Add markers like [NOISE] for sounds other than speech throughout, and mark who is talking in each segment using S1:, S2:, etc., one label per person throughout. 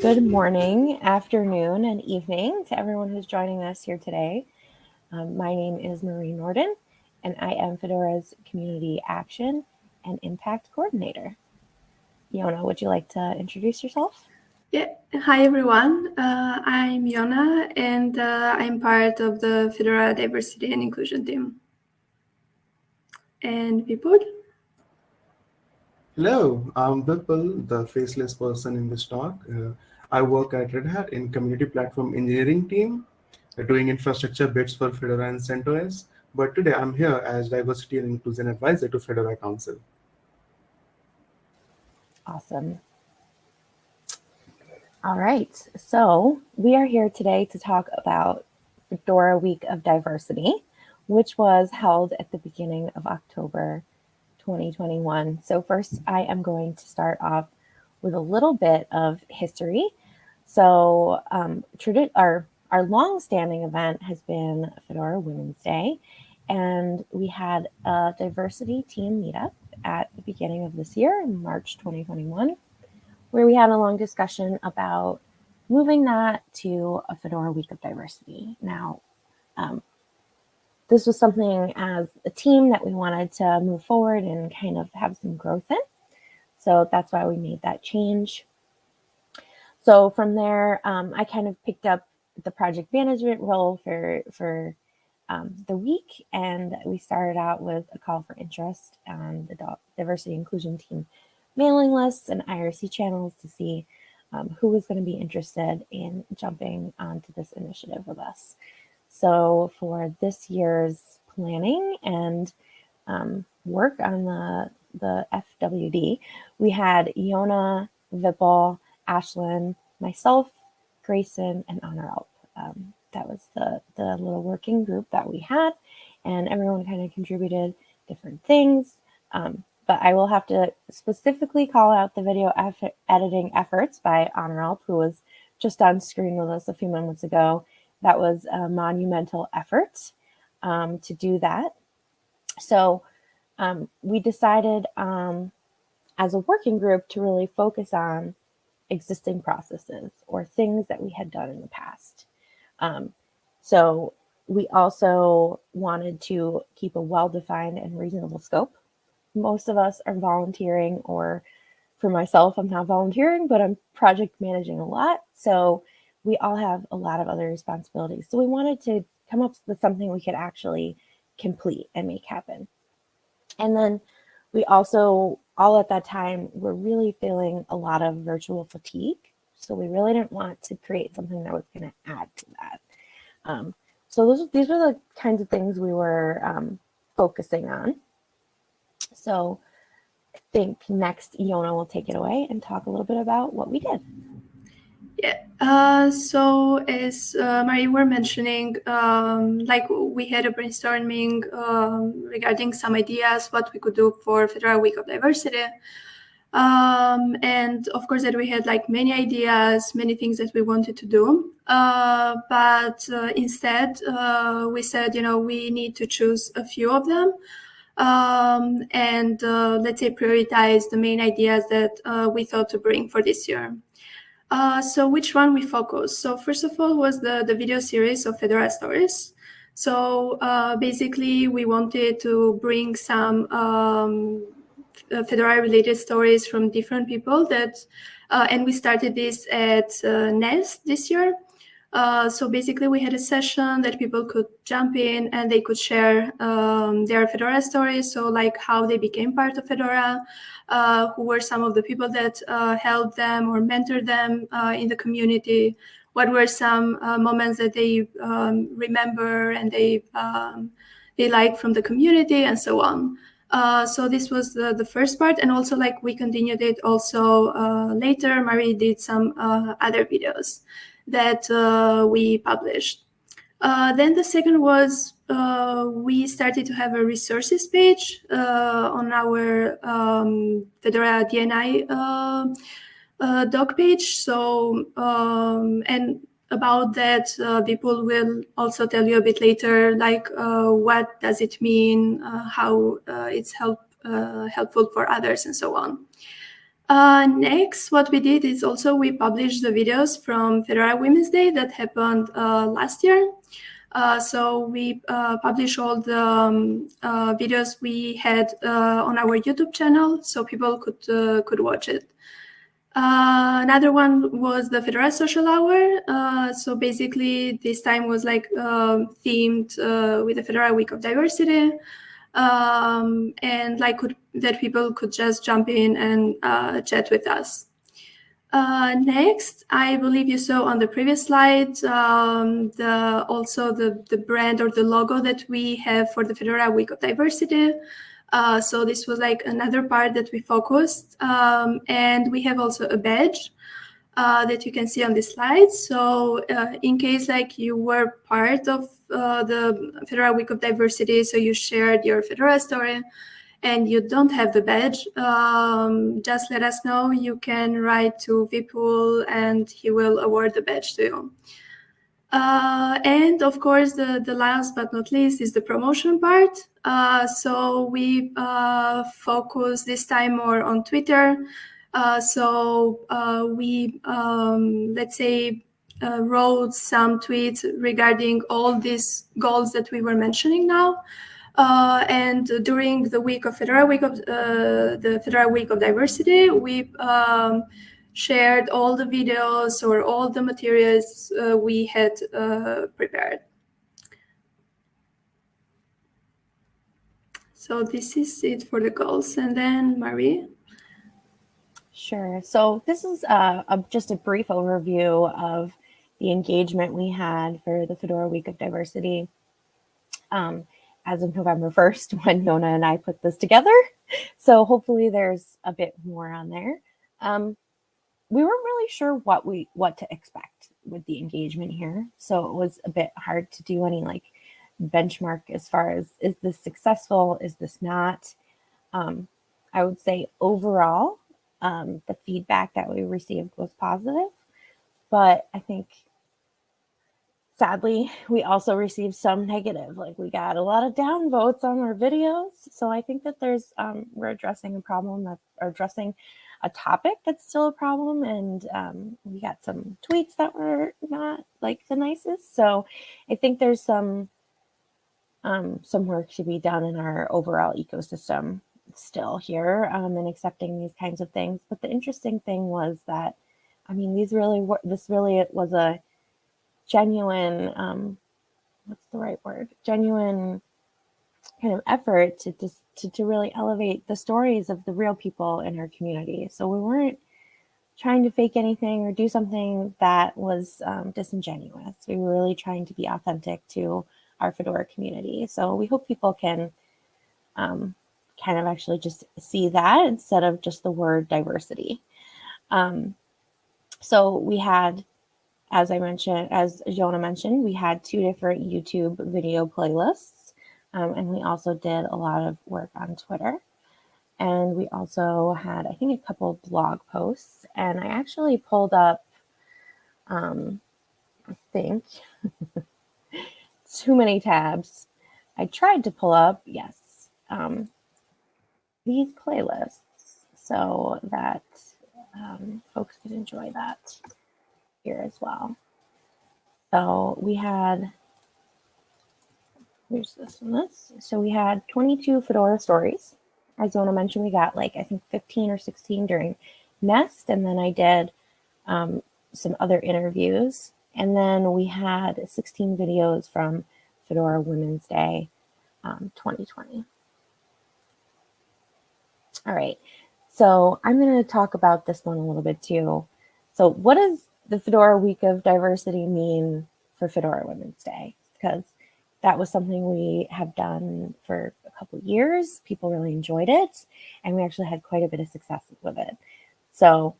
S1: Good morning, afternoon, and evening to everyone who's joining us here today. Um, my name is Marie Nordin, and I am Fedora's Community Action and Impact Coordinator. Jona, would you like to introduce yourself?
S2: Yeah, hi everyone. Uh, I'm Jona, and uh, I'm part of the Fedora Diversity and Inclusion team. And Vipul?
S3: Hello, I'm Vipul, the faceless person in this talk. Uh, I work at Red Hat in Community Platform Engineering team, doing infrastructure bits for Fedora and CentOS. But today I'm here as Diversity and Inclusion Advisor to Fedora Council.
S1: Awesome. All right, so we are here today to talk about Fedora Week of Diversity, which was held at the beginning of October 2021. So first, I am going to start off with a little bit of history. So um, our, our long-standing event has been Fedora Women's Day, and we had a diversity team meetup at the beginning of this year in March 2021 where we had a long discussion about moving that to a Fedora Week of Diversity. Now, um, this was something as a team that we wanted to move forward and kind of have some growth in. So that's why we made that change. So from there, um, I kind of picked up the project management role for, for um, the week. And we started out with a call for interest on the diversity inclusion team mailing lists and IRC channels to see um, who was going to be interested in jumping onto this initiative with us. So for this year's planning and um, work on the, the FWD, we had Yona, Vipul, Ashlyn, myself, Grayson, and Onuralp. Um, that was the, the little working group that we had, and everyone kind of contributed different things. Um, but I will have to specifically call out the video editing efforts by Onuralp, who was just on screen with us a few moments ago. That was a monumental effort um, to do that. So um, we decided um, as a working group to really focus on existing processes or things that we had done in the past. Um, so we also wanted to keep a well-defined and reasonable scope most of us are volunteering or for myself, I'm not volunteering, but I'm project managing a lot. So we all have a lot of other responsibilities. So we wanted to come up with something we could actually complete and make happen. And then we also, all at that time, were really feeling a lot of virtual fatigue. So we really didn't want to create something that was going to add to that. Um, so those, these were the kinds of things we were um, focusing on. So I think next Jona will take it away and talk a little bit about what we did.
S2: Yeah, uh, so as uh, Marie were mentioning, um, like we had a brainstorming um, regarding some ideas, what we could do for Fedora Week of Diversity. Um, and of course that we had like many ideas, many things that we wanted to do. Uh, but uh, instead, uh, we said, you know, we need to choose a few of them um, and uh, let's say prioritize the main ideas that we thought to bring for this year. Uh, so which one we focus? So first of all was the, the video series of Fedora Stories. So uh, basically we wanted to bring some um, uh, Fedora related stories from different people that, uh, and we started this at Nest this year. Uh, so basically, we had a session that people could jump in and they could share um, their Fedora stories. So like how they became part of Fedora, uh, who were some of the people that uh, helped them or mentored them uh, in the community, what were some uh, moments that they um, remember and they um, they like from the community and so on. so this was the, the first part and also like we continued it also later, Marie did some other videos that uh, we published. Uh, then the second was uh, we started to have a resources page on our um, Fedora DNI uh, doc page. So, um, and about that, uh, people will also tell you a bit later, like uh, what does it mean, how it's help, helpful for others, and so on. Uh, next, what we did is also we published the videos from Fedora Women's Day that happened uh, last year. Uh, so we uh, all the um, uh, videos we had uh, on our YouTube channel, so people could could watch it. another one was the Fedora Social Hour. so basically, this time was like themed with the Fedora Week of Diversity um, and like could, that people could just jump in and uh, chat with us. Uh, next, I believe you saw on the previous slide um, the also the, the brand or the logo that we have for the Fedora Week of Diversity. Uh, so this was like another part that we focused. Um, and we have also a badge uh, that you can see on this slide. So uh, in case like you were part of uh, the Fedora Week of Diversity, so you shared your Fedora story and you don't have the badge, um, just let us know. You can write to Vipul and he will award the badge to you. Uh, and of course, the, the last but not least is the promotion part. Uh, so we uh, focus this time more on Twitter. Uh, so uh, we, um, let's say, uh, wrote some tweets regarding all these goals that we were mentioning now. Uh, and during the week of Fedora Week of uh, the Fedora Week of Diversity, we um, shared all the videos or all the materials uh, we had prepared. So this is it for the goals. And then Marie.
S1: Sure. So this is uh, a, just a brief overview of the engagement we had for the Fedora Week of Diversity um, as of November 1st [LAUGHS] when Jona and I put this together. So hopefully there's a bit more on there. Um, we weren't really sure what we what to expect with the engagement here. So it was a bit hard to do any like benchmark as far as is this successful, is this not? Um, I would say overall, um, the feedback that we received was positive, but I think sadly we also received some negative. Like we got a lot of downvotes on our videos, so I think that there's um, we're addressing a problem that are addressing a topic that's still a problem, and um, we got some tweets that were not like the nicest. So I think there's some um, some work to be done in our overall ecosystem still here um, and accepting these kinds of things. But the interesting thing was that, I mean, these really were, this really was a genuine, um, what's the right word? Genuine kind of effort to, to, to, really elevate the stories of the real people in our community. So we weren't trying to fake anything or do something that was um, disingenuous. We were really trying to be authentic to our Fedora community. So we hope people can um, kind of actually just see that instead of just the word diversity. Um, so we had, as I mentioned, as Jona mentioned, we had two different YouTube video playlists. Um, and we also did a lot of work on Twitter. And we also had, I think, a couple blog posts. And I actually pulled up, um, I think, [LAUGHS] too many tabs. I tried to pull up, yes, um, these playlists so that um, folks could enjoy that here as well. So we had, here's this one, this. So we had 22 Fedora stories. As Jona mentioned, we got like, I think 15 or 16 during Nest. And then I did um, some other interviews. And then we had 16 videos from Fedora Women's Day um, 2020. All right, so I'm going to talk about this one a little bit too. So what does the Fedora Week of Diversity mean for Fedora Women's Day? Because that was something we have done for a couple years. People really enjoyed it, and we actually had quite a bit of success with it. So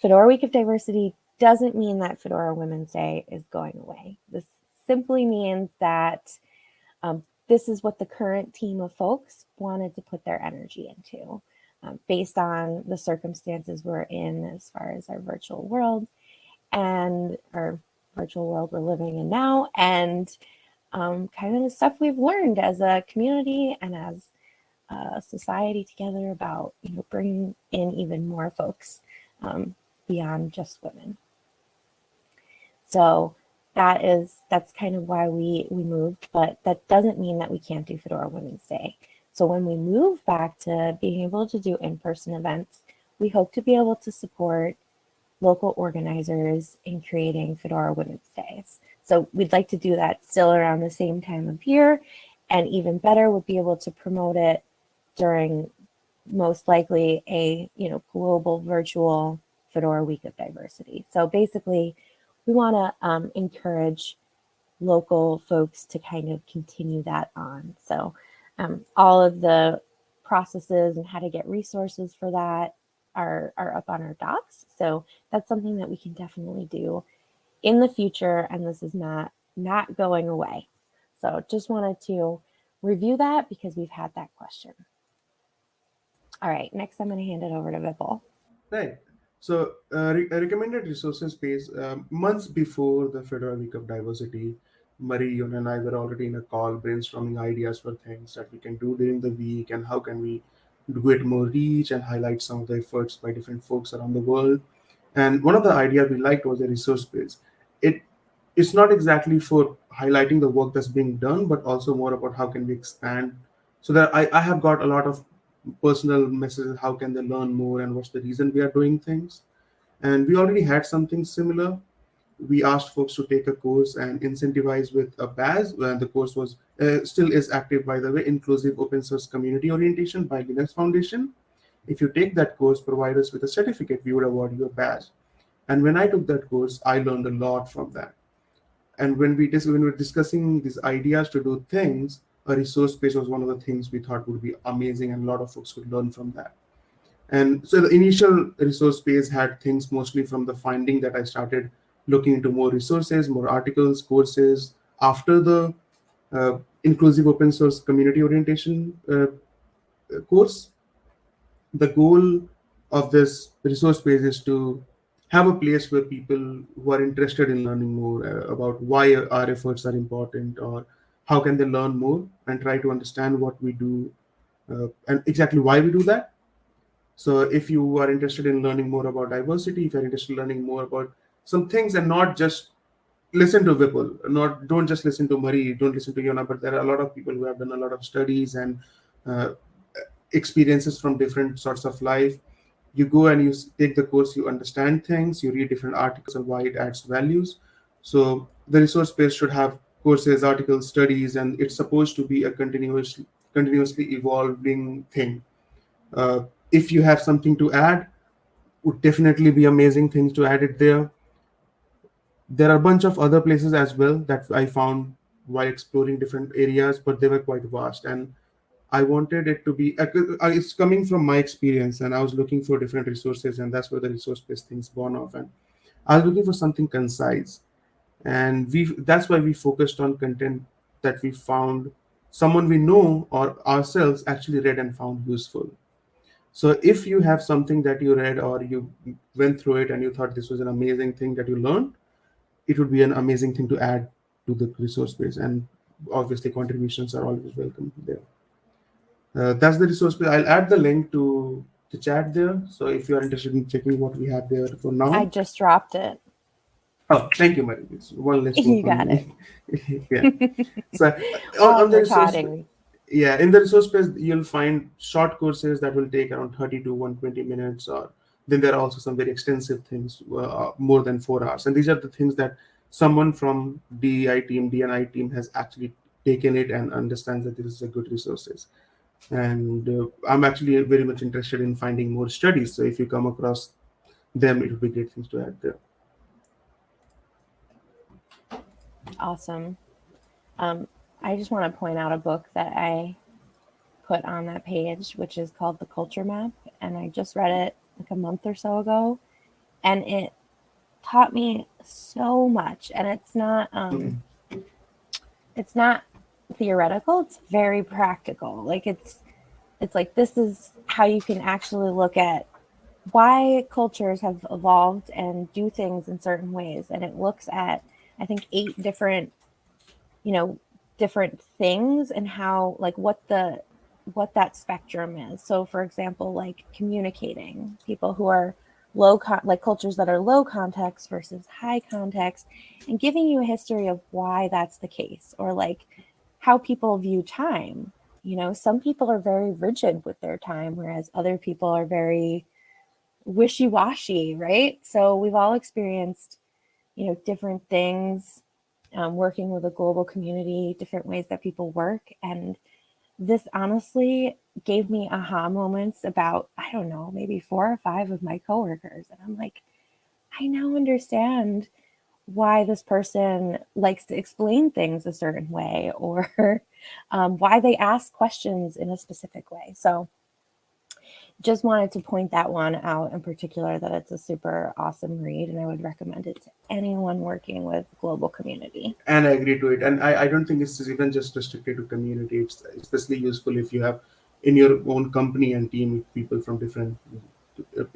S1: Fedora Week of Diversity doesn't mean that Fedora Women's Day is going away. This simply means that um, this is what the current team of folks wanted to put their energy into um, based on the circumstances we're in as far as our virtual world and our virtual world we're living in now and um, kind of the stuff we've learned as a community and as a society together about you know bringing in even more folks um, beyond just women. So that is that's kind of why we we moved, but that doesn't mean that we can't do Fedora Women's Day. So when we move back to being able to do in-person events, we hope to be able to support local organizers in creating Fedora Women's Days. So we'd like to do that still around the same time of year, and even better would be able to promote it during most likely a you know global virtual Fedora Week of Diversity. So basically, we want to um, encourage local folks to kind of continue that on. So um, all of the processes and how to get resources for that are, are up on our docs. So that's something that we can definitely do in the future. And this is not, not going away. So just wanted to review that because we've had that question. All right, next I'm going to hand it over to Vipul.
S3: Right. So uh, re recommended resources page um, months before the Fedora Week of Diversity, Marie, you and I were already in a call brainstorming ideas for things that we can do during the week and how can we get more reach and highlight some of the efforts by different folks around the world. And one of the ideas we liked was a resource page. It it's not exactly for highlighting the work that's being done, but also more about how can we expand. So that I, I have got a lot of personal messages how can they learn more and what's the reason we are doing things. And we already had something similar. We asked folks to take a course and incentivize with a badge. And the course was uh, still is active by the way inclusive open source community orientation by linux foundation. If you take that course provide us with a certificate we would award you a badge. And when i took that course i learned a lot from that. And when we dis- when we we're discussing these ideas to do things a resource page was one of the things we thought would be amazing and a lot of folks could learn from that. And so the initial resource page had things mostly from the finding that I started looking into more resources, more articles, courses. After the uh, inclusive open source community orientation uh, course, the goal of this resource page is to have a place where people who are interested in learning more uh, about why our efforts are important or how can they learn more and try to understand what we do uh, and exactly why we do that. So if you are interested in learning more about diversity, if you're interested in learning more about some things and not just listen to Vipul, not don't just listen to Marie, don't listen to Jona, but there are a lot of people who have done a lot of studies and uh, experiences from different sorts of life. You go and you take the course, you understand things, you read different articles on why it adds values. So the resource page should have courses, articles, studies, and it's supposed to be a continuous, continuously evolving thing. Uh, if you have something to add, would definitely be amazing things to add it there. There are a bunch of other places as well that I found while exploring different areas, but they were quite vast. And I wanted it to be, uh, it's coming from my experience, and I was looking for different resources, and that's where the resource-based things born off. And I was looking for something concise and we that's why we focused on content that we found someone we know or ourselves actually read and found useful. So if you have something that you read or you went through it and you thought this was an amazing thing that you learned it would be an amazing thing to add to the resource base. And obviously contributions are always welcome there. Uh, that's the resource base. I'll add the link to the chat there. So if you are interested in checking what we have there for now.
S1: I just dropped it
S3: Oh, thank you, Marie. It's one less. [LAUGHS]
S1: You got it. [LAUGHS]
S3: yeah. So on, [LAUGHS] on the resource, yeah, in the resource page, you'll find short courses that will take around 30 to 120 minutes. Or then there are also some very extensive things, uh, more than four hours. And these are the things that someone from DEI team, DNI team has actually taken it and understands that this is a good resources. And uh, I'm actually very much interested in finding more studies. So if you come across them, it would be great things to add there.
S1: Awesome. Um, I just want to point out a book that I put on that page, which is called The Culture Map. And I just read it like a month or so ago. And it taught me so much. And it's not um it's not theoretical, it's very practical. Like it's it's like this is how you can actually look at why cultures have evolved and do things in certain ways. And it looks at I think eight different, you know, different things and how like what the what that spectrum is. So, for example, like communicating, people who are low, con- like cultures that are low context versus high context, and giving you a history of why that's the case, or like how people view time. You know, some people are very rigid with their time, whereas other people are very wishy washy, right? So, we've all experienced, you know, different things um, working with a global community, different ways that people work. And this honestly gave me aha moments about, I don't know, maybe four or five of my coworkers. And I'm like, I now understand why this person likes to explain things a certain way or [LAUGHS] um, why they ask questions in a specific way. So, just wanted to point that one out in particular that it's a super awesome read and I would recommend it to anyone working with global community.
S3: And I agree to it. And I, I don't think it's even just restricted to community. It's especially useful if you have in your own company and team people from different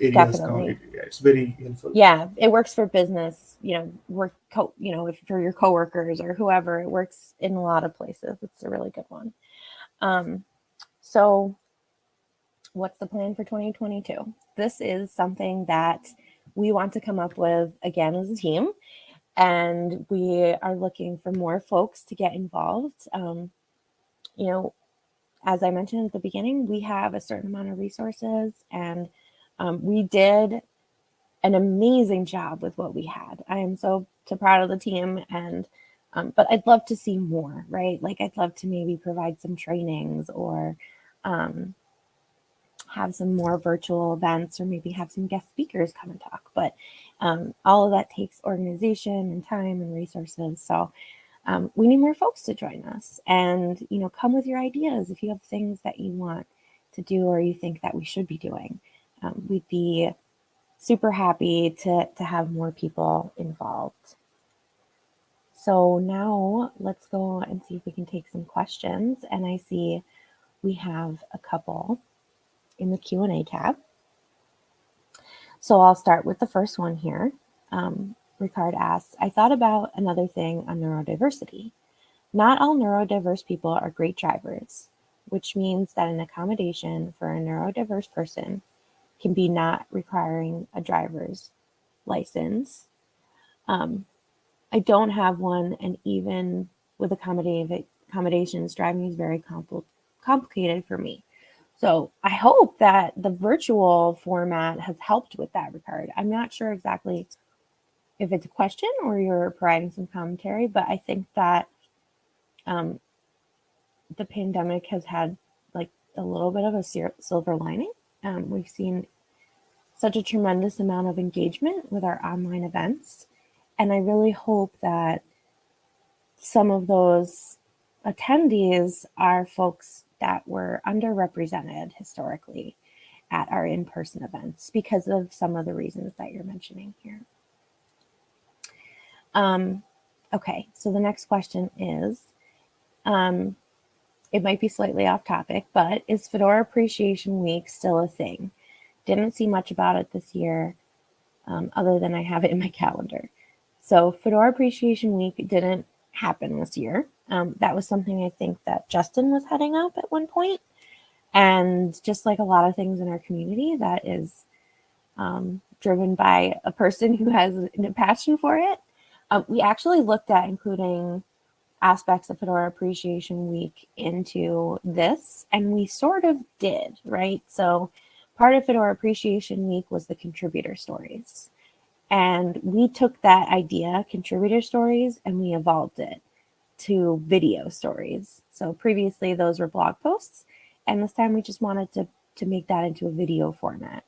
S3: areas.
S1: Definitely.
S3: Yeah, it's very helpful.
S1: Yeah, it works for business, you know, work co- you know, if for your coworkers or whoever, it works in a lot of places. It's a really good one. Um, so what's the plan for 2022? This is something that we want to come up with again as a team, and we are looking for more folks to get involved. Um, you know, as I mentioned at the beginning, we have a certain amount of resources, and um, we did an amazing job with what we had. I am so so proud of the team, and um, but I'd love to see more, right? Like I'd love to maybe provide some trainings or um, have some more virtual events or maybe have some guest speakers come and talk. But um, all of that takes organization and time and resources. So um, we need more folks to join us and, you know, come with your ideas if you have things that you want to do or you think that we should be doing. Um, we'd be super happy to, to have more people involved. So now let's go and see if we can take some questions. And I see we have a couple in the Q&A tab. So I'll start with the first one here. Um, Ricard asks, I thought about another thing on neurodiversity. Not all neurodiverse people are great drivers, which means that an accommodation for a neurodiverse person can be not requiring a driver's license. Um, I don't have one, and even with accommodations, driving is very compl complicated for me. So I hope that the virtual format has helped with that regard. I'm not sure exactly if it's a question or you're providing some commentary, but I think that um, the pandemic has had like a little bit of a silver lining. Um, we've seen such a tremendous amount of engagement with our online events. And I really hope that some of those attendees are folks that were underrepresented historically at our in-person events because of some of the reasons that you're mentioning here. Um, okay, so the next question is, um, it might be slightly off topic, but is Fedora Appreciation Week still a thing? Didn't see much about it this year, um, other than I have it in my [LAUGHS] calendar. So Fedora Appreciation Week didn't happen this year. Um, that was something I think that Justin was heading up at one point. And just like a lot of things in our community, that is um, driven by a person who has a passion for it. Um, we actually looked at including aspects of Fedora Appreciation Week into this, and we sort of did, right? So part of Fedora Appreciation Week was the contributor stories. And we took that idea, contributor stories, and we evolved it to video stories. So previously those were blog posts, and this time we just wanted to, to make that into a video format.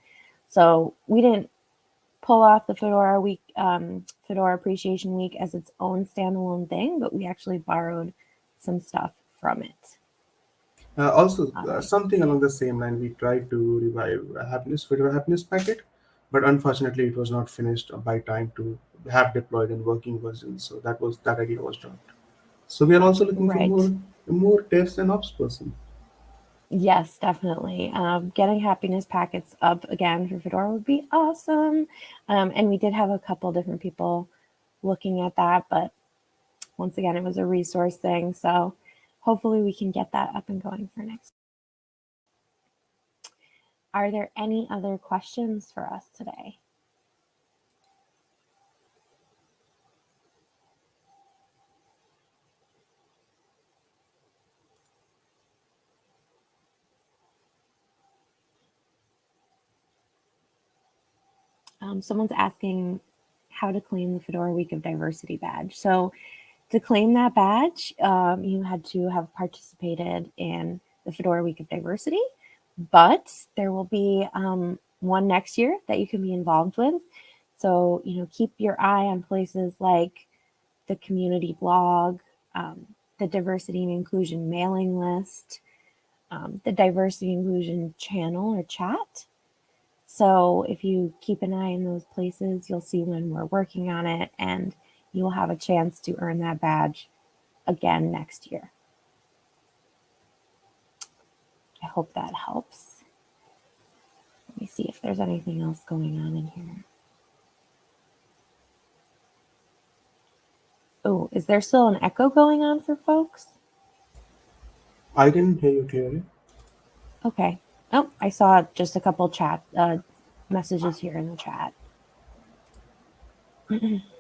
S1: So we didn't pull off the Fedora week, um, Fedora Appreciation Week as its own standalone thing, but we actually borrowed some stuff from it.
S3: Uh, also, uh, something along the same line, we tried to revive happiness Fedora happiness packet, but unfortunately, it was not finished by time to have deployed in working versions. So that was that idea was dropped. So we are also looking right. for more, more devs and ops person.
S1: Yes, definitely. Um, getting happiness packets up again for Fedora would be awesome. Um, and we did have a couple different people looking at that, but once again, it was a resource thing. So hopefully we can get that up and going for next are there any other questions for us today? Um, someone's asking how to claim the Fedora Week of Diversity badge. So to claim that badge, um, you had to have participated in the Fedora Week of Diversity, but there will be um, one next year that you can be involved with. So, you know, keep your eye on places like the community blog, um, the diversity and inclusion mailing list, um, the diversity inclusion channel or chat. So if you keep an eye in those places, you'll see when we're working on it and you will have a chance to earn that badge again next year. I hope that helps. Let me see if there's anything else going on in here. Oh, is there still an echo going on for folks?
S3: I can hear you clearly.
S1: Okay. Oh, I saw just a couple chat uh, messages here in the chat. [CLEARS THROAT]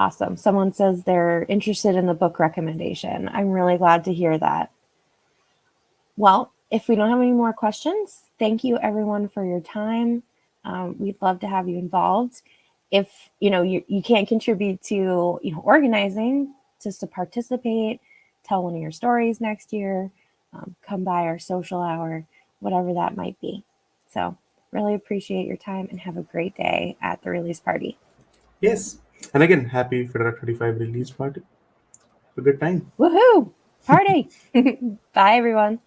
S1: awesome. Someone says they're interested in the book recommendation. I'm really glad to hear that. Well, if we don't have any more questions, thank you everyone for your time. Um, we'd love to have you involved. If you know you, you can't contribute to you know organizing, just to participate, tell one of your stories next year, um, come by our social hour, whatever that might be. So really appreciate your time and have a great day at the release party.
S3: Yes. And again, happy Fedora 35 release party. Have a good time.
S1: Woohoo! Party! [LAUGHS] Bye, everyone.